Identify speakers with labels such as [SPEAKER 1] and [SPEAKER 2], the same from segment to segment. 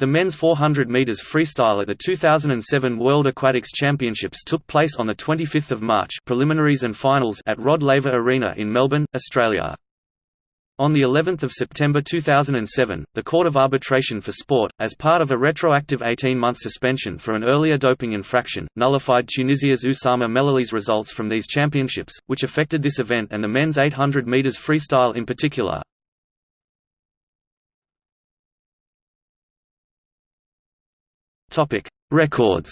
[SPEAKER 1] The men's 400 meters freestyle at the 2007 World Aquatics Championships took place on the 25th of March, preliminaries and finals at Rod Laver Arena in Melbourne, Australia. On the 11th of September 2007, the Court of Arbitration for Sport, as part of a retroactive 18-month suspension for an earlier doping infraction, nullified Tunisia's Oussama Mellouli's results from these championships, which affected this event and the men's 800 meters freestyle in particular. Topic: Records.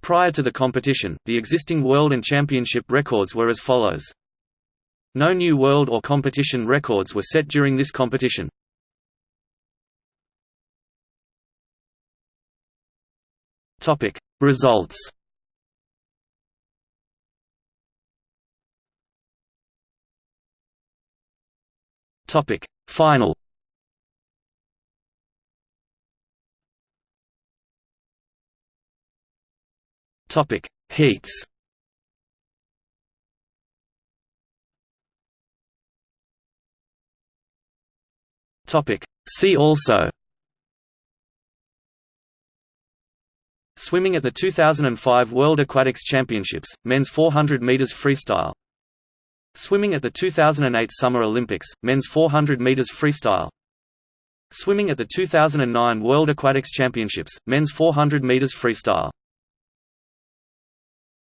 [SPEAKER 1] Prior to the competition, the existing world and championship records were as follows. No new world or competition records were set during this competition. Topic: Results. Topic: Final. Topic: Heats. Topic: See also. Swimming at the 2005 World Aquatics Championships, men's 400 meters freestyle. Swimming at the 2008 Summer Olympics, men's 400 meters freestyle. Swimming at the 2009 World Aquatics Championships, men's 400 meters freestyle.